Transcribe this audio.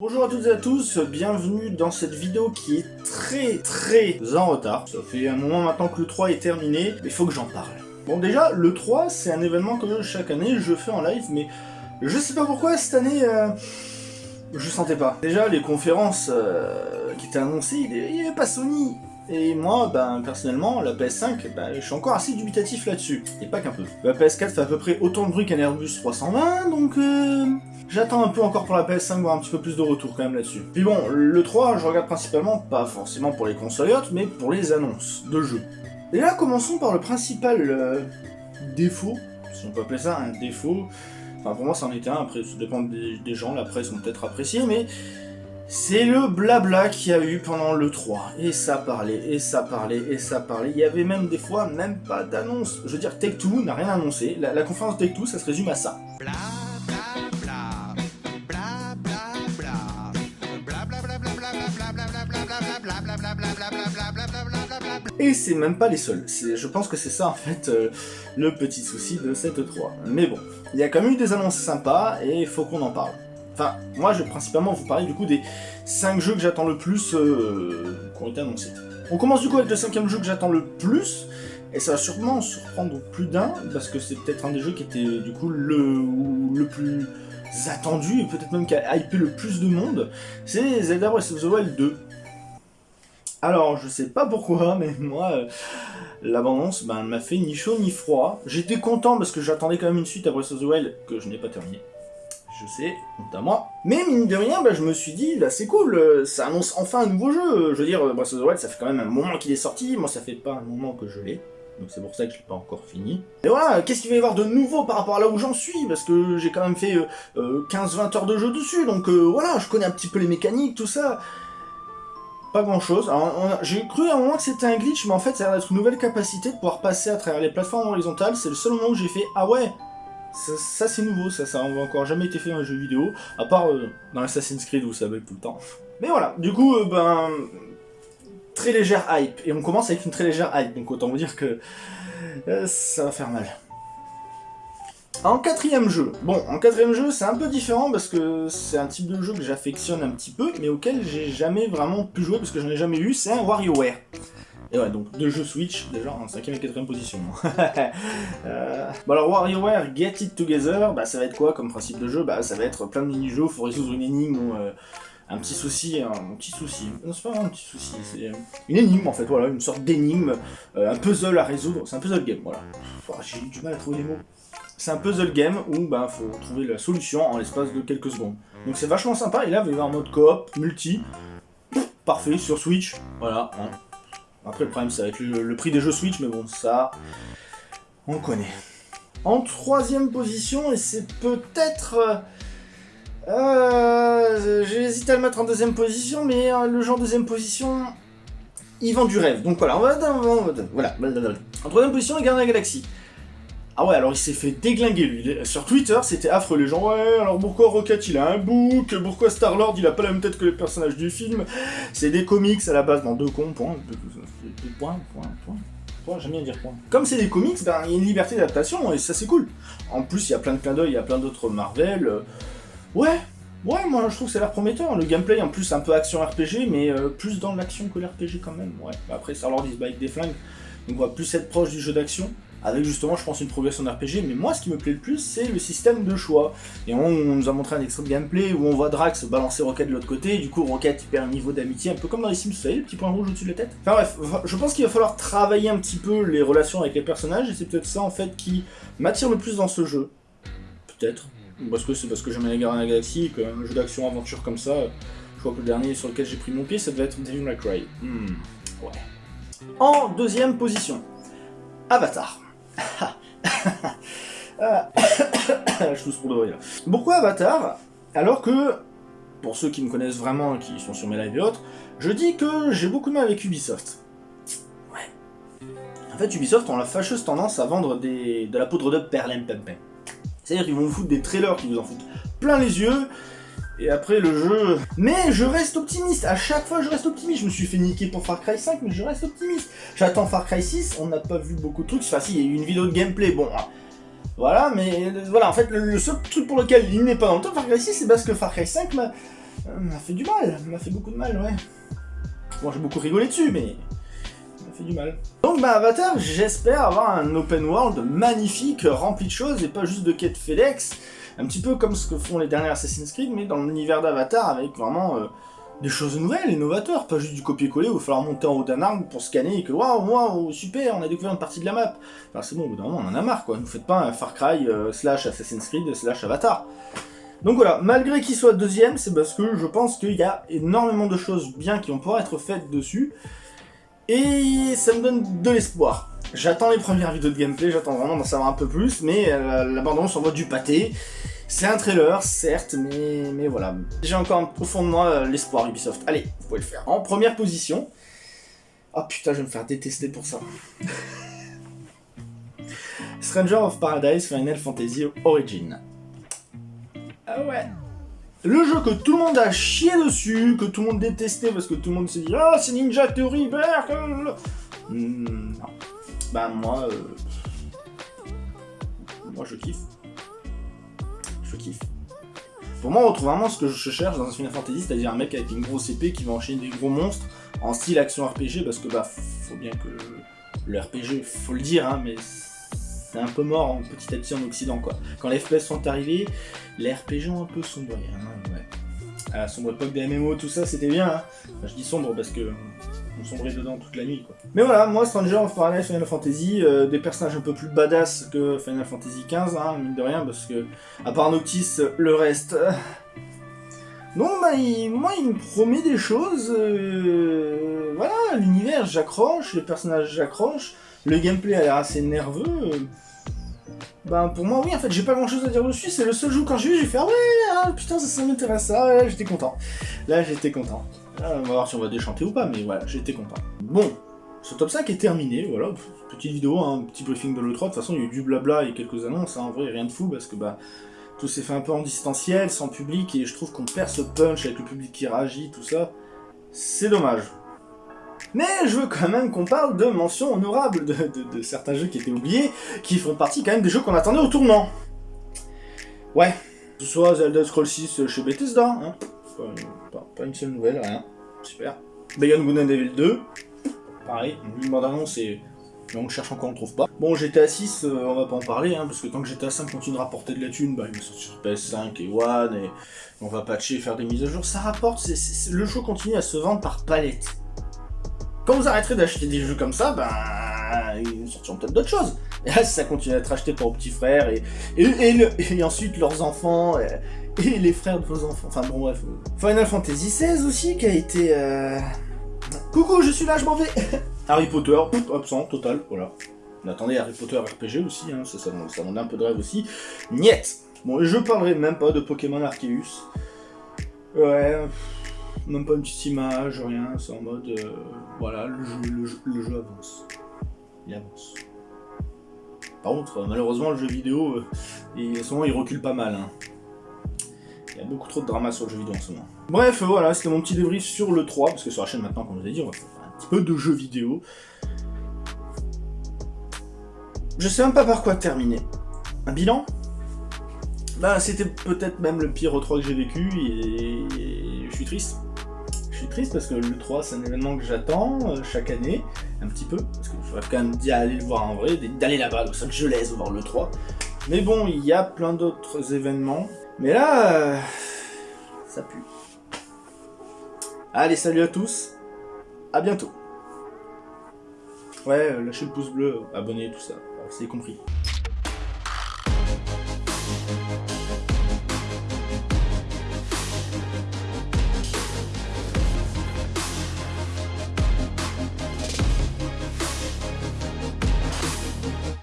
Bonjour à toutes et à tous, bienvenue dans cette vidéo qui est très très en retard. Ça fait un moment maintenant que le 3 est terminé, mais il faut que j'en parle. Bon déjà, le 3 c'est un événement que chaque année je fais en live, mais je sais pas pourquoi cette année... Euh, je sentais pas. Déjà, les conférences euh, qui étaient annoncées, il n'y avait pas Sony. Et moi, ben, personnellement, la PS5, ben, je suis encore assez dubitatif là-dessus. Et pas qu'un peu. La PS4 fait à peu près autant de bruit qu'un Airbus 320, donc... Euh, J'attends un peu encore pour la PS5, voir un petit peu plus de retour quand même là-dessus. Puis bon, le 3, je regarde principalement, pas forcément pour les consoles mais pour les annonces de jeux. Et là, commençons par le principal euh, défaut, si on peut appeler ça un défaut. Enfin, pour moi, c'en était un, après, ça dépend des, gens, la presse vont peut-être apprécier, mais c'est le blabla qu'il y a eu pendant le 3. Et ça parlait, et ça parlait, et ça parlait. Il y avait même des fois, même pas d'annonce. Je veux dire, Take-Two n'a rien annoncé. La, la conférence Take-Two, ça se résume à ça. Et c'est même pas les seuls. Je pense que c'est ça en fait euh, le petit souci de cette 3. Mais bon, il y a quand même eu des annonces sympas et il faut qu'on en parle. Enfin, moi je vais principalement vous parler du coup des 5 jeux que j'attends le plus euh, qui ont été annoncés. On commence du coup avec le cinquième jeu que j'attends le plus, et ça va sûrement surprendre plus d'un, parce que c'est peut-être un des jeux qui était du coup le, le plus attendu, et peut-être même qui a hypé le plus de monde, c'est Zelda Breath of the Wild 2. Alors, je sais pas pourquoi, mais moi, euh, l'abondance ben, m'a fait ni chaud ni froid. J'étais content parce que j'attendais quand même une suite à Breath of the Wild que je n'ai pas terminé. Je sais, moi. Mais mine de rien, ben, je me suis dit, là c'est cool, euh, ça annonce enfin un nouveau jeu. Je veux dire, Breath of the Wild, ça fait quand même un moment qu'il est sorti, moi ça fait pas un moment que je l'ai. Donc c'est pour ça que je l'ai pas encore fini. Et voilà, qu'est-ce qu'il va y avoir de nouveau par rapport à là où j'en suis? Parce que j'ai quand même fait 15-20 euh, heures de jeu dessus, donc voilà, je connais un petit peu les mécaniques, tout ça. Pas grand chose. J'ai cru à un moment que c'était un glitch, mais en fait ça a l'air d'être une nouvelle capacité de pouvoir passer à travers les plateformes horizontales. C'est le seul moment où j'ai fait « Ah ouais Ça, c'est nouveau, ça, ça n'a encore jamais été fait dans un jeu vidéo, à part euh, dans Assassin's Creed où ça bug tout le temps. Mais voilà, du coup, euh, ben... Très légère hype. Et on commence avec une très légère hype, donc autant vous dire que... Euh, ça va faire mal. En quatrième jeu, bon, en quatrième jeu, c'est un peu différent parce que c'est un type de jeu que j'affectionne un petit peu, mais auquel j'ai jamais vraiment pu jouer parce que j'en ai jamais eu, c'est un WarioWare. Et ouais, donc deux jeux Switch, déjà en cinquième et quatrième position. euh... Bon alors WarioWare Get It Together, bah ça va être quoi comme principe de jeu? Bah ça va être plein de mini-jeux, faut résoudre une énigme euh, un petit souci, un petit souci. Non c'est pas vraiment un petit souci, c'est une énigme en fait, voilà, une sorte d'énigme, euh, un puzzle à résoudre, c'est un puzzle game, voilà. J'ai eu du mal à trouver les mots. C'est un puzzle game où il bah, faut trouver la solution en l'espace de quelques secondes. Donc c'est vachement sympa, et là, vous avez un mode coop, multi, parfait, sur Switch, voilà. Hein. Après, le problème, ça va être le, prix des jeux Switch, mais bon, ça, on connaît. En troisième position, et c'est peut-être... Euh, J'ai hésité à le mettre en deuxième position, mais euh, le genre deuxième position, il vend du rêve. Donc voilà, on va, voilà. En troisième position, les Gardiens la Galaxie. Ah ouais, alors il s'est fait déglinguer lui. Sur Twitter, c'était affreux. Les gens, ouais, alors pourquoi Rocket il a un bouc Pourquoi Star-Lord il a pas la même tête que les personnages du film C'est des comics à la base, dans deux cons, point. Point, point, point. J'aime bien dire point. Comme c'est des comics, ben il y a une liberté d'adaptation et ça c'est cool. En plus, il y a plein de clins d'œil, il y a plein d'autres Marvel. Ouais, Ouais, moi je trouve que a l'air prometteur. Le gameplay en plus un peu action RPG, mais euh, plus dans l'action que l'RPG quand même. Ouais. Après, Star-Lord il se bat avec des flingues, donc on va plus être proche du jeu d'action avec justement, je pense, une progression RPG, mais moi, ce qui me plaît le plus, c'est le système de choix. Et on, nous a montré un extrait de gameplay où on voit Drax balancer Rocket de l'autre côté, et du coup, Rocket, il perd un niveau d'amitié, un peu comme dans les Sims, vous savez, le petit point rouge au-dessus de la tête. Enfin bref, je pense qu'il va falloir travailler un petit peu les relations avec les personnages, et c'est peut-être ça, en fait, qui m'attire le plus dans ce jeu. Peut-être. Parce que c'est parce que j'aime les Gardiens de la Galaxie, qu'un jeu d'action-aventure comme ça, je crois que le dernier sur lequel j'ai pris mon pied, ça devait être Devil May Cry. Hmm, ouais. En deuxième position, Avatar. je tousse pour de vrai là. Pourquoi Avatar Alors que, pour ceux qui me connaissent vraiment, qui sont sur mes lives et autres, je dis que j'ai beaucoup de mal avec Ubisoft. Ouais. En fait, Ubisoft ont la fâcheuse tendance à vendre des, de la poudre de perlimpinpin. C'est-à-dire qu'ils vont vous foutre des trailers qui vous en foutent plein les yeux, et après le jeu... Mais je reste optimiste, à chaque fois je reste optimiste. Je me suis fait niquer pour Far Cry 5, mais je reste optimiste. J'attends Far Cry 6, on n'a pas vu beaucoup de trucs. Enfin si, il y a eu une vidéo de gameplay, bon... Hein. Voilà, mais voilà, en fait, le, seul truc pour lequel il n'est pas dans le top Far Cry 6, c'est parce que Far Cry 5 m'a Ça m'a fait du mal, m'a fait beaucoup de mal, ouais. Bon, j'ai beaucoup rigolé dessus, mais m'a fait du mal. Donc, bah, Avatar, j'espère avoir un open world magnifique, rempli de choses, et pas juste de quêtes FedEx, un petit peu comme ce que font les derniers Assassin's Creed, mais dans l'univers d'Avatar, avec vraiment euh, des choses nouvelles, innovateurs, pas juste du copier-coller où il va falloir monter en haut d'un arbre pour scanner et que waouh, waouh, super, on a découvert une partie de la map. Enfin, c'est bon, au bout d'un moment, on en a marre, quoi. Ne faites pas un Far Cry euh, slash Assassin's Creed slash Avatar. Donc voilà, malgré qu'il soit deuxième, c'est parce que je pense qu'il y a énormément de choses bien qui vont pouvoir être faites dessus. Et ça me donne de l'espoir. J'attends les premières vidéos de gameplay, j'attends vraiment d'en savoir un peu plus, mais euh, la bande-annonce envoie du pâté. C'est un trailer, certes, mais, mais voilà. J'ai encore au fond de moi euh, l'espoir Ubisoft. Allez, vous pouvez le faire. En première position... Oh putain, je vais me faire détester pour ça. Stranger of Paradise Final Fantasy Origin. Ah ouais. Le jeu que tout le monde a chié dessus, que tout le monde détestait parce que tout le monde s'est dit Ah, c'est Ninja Theory, berk hmm, Non. Bah, moi. Euh... Moi, je kiffe. Je kiffe. Pour moi, on retrouve vraiment ce que je cherche dans un Final Fantasy, c'est-à-dire un mec avec une grosse épée qui va enchaîner des gros monstres en style action RPG, parce que bah, faut bien que le RPG, faut le dire, hein, mais c'est un peu mort petit à petit en Occident quoi. Quand les FPS sont arrivés, les RPG ont un peu sombré. Hein, ouais. À la sombre époque des MMO, tout ça, c'était bien. Hein. je dis sombre parce que on sombrait dedans toute la nuit quoi. Mais voilà, moi Stranger of Paradise Final Fantasy, euh, des personnages un peu plus badass que Final Fantasy XV, hein, mine de rien, parce que à part Noctis, le reste. Euh, non, bah, moi, il me promet des choses. Euh, voilà, l'univers, j'accroche, les personnages, j'accroche. Le gameplay a l'air assez nerveux. Ben pour moi oui en fait j'ai pas grand chose à dire dessus, c'est le seul jeu quand j'ai vu j'ai fait ah ouais ah, putain ça, ça m'intéresse ça, ouais, j'étais content. Là j'étais content. on va voir si on va déchanter ou pas mais voilà j'étais content. Bon, ce top 5 est terminé, voilà, petite vidéo, un petit briefing de l'E3, de toute façon il y a eu du blabla et quelques annonces, hein. en vrai rien de fou parce que bah tout s'est fait un peu en distanciel, sans public, et je trouve qu'on perd ce punch avec le public qui réagit, tout ça. C'est dommage. Mais je veux quand même qu'on parle de mentions honorables de, certains jeux qui étaient oubliés, qui font partie quand même des jeux qu'on attendait au tournant. Ouais, que ce soit Zelda Scroll 6 chez Bethesda, hein. pas, une seule nouvelle, rien, super. Beyond Good Devil 2, pareil, une bande-annonce et on le cherche encore, on le trouve pas. Bon, GTA 6, euh, on va pas en parler, hein, parce que tant que GTA 5 continue de rapporter de la thune, bah, il va sortir sur PS5 et One, et on va patcher, faire des mises à jour, ça rapporte, le jeu continue à se vendre par palette. Quand vous arrêterez d'acheter des jeux comme ça, ben, ils sortiront peut-être d'autres choses. Et là, ça continue à être acheté pour vos petits frères, et, et, ensuite leurs enfants, et, les frères de vos enfants, enfin bon bref. Final Fantasy XVI aussi, qui a été... Euh, Coucou, je suis là, je m'en vais Harry Potter, absent, total, voilà. On attendait Harry Potter RPG aussi, hein, ça, ça, ça un peu de rêve aussi. Niet Bon, je parlerai même pas de Pokémon Arceus. Ouais même pas une petite image, rien, c'est en mode, euh, voilà, le jeu, avance. Il avance. Par contre, malheureusement, le jeu vidéo, euh, en ce moment, il recule pas mal. Hein. Il y a beaucoup trop de drama sur le jeu vidéo en ce moment. Bref, voilà, c'était mon petit débrief sur le 3, parce que sur la chaîne maintenant, comme je vous ai dit, on va faire un petit peu de jeux vidéo. Je sais même pas par quoi terminer. Un bilan? Bah, c'était peut-être même le pire 3 que j'ai vécu, et je suis triste. Je suis triste parce que le 3 c'est un événement que j'attends euh, chaque année, un petit peu, parce qu'il faudrait quand même d'y aller le voir en vrai, d'aller là-bas, donc ça que je laisse voir le 3. Mais bon, il y a plein d'autres événements. Mais là, euh, ça pue. Allez, salut à tous, à bientôt. Ouais, euh, lâchez le pouce bleu, abonnez, tout ça, c'est compris.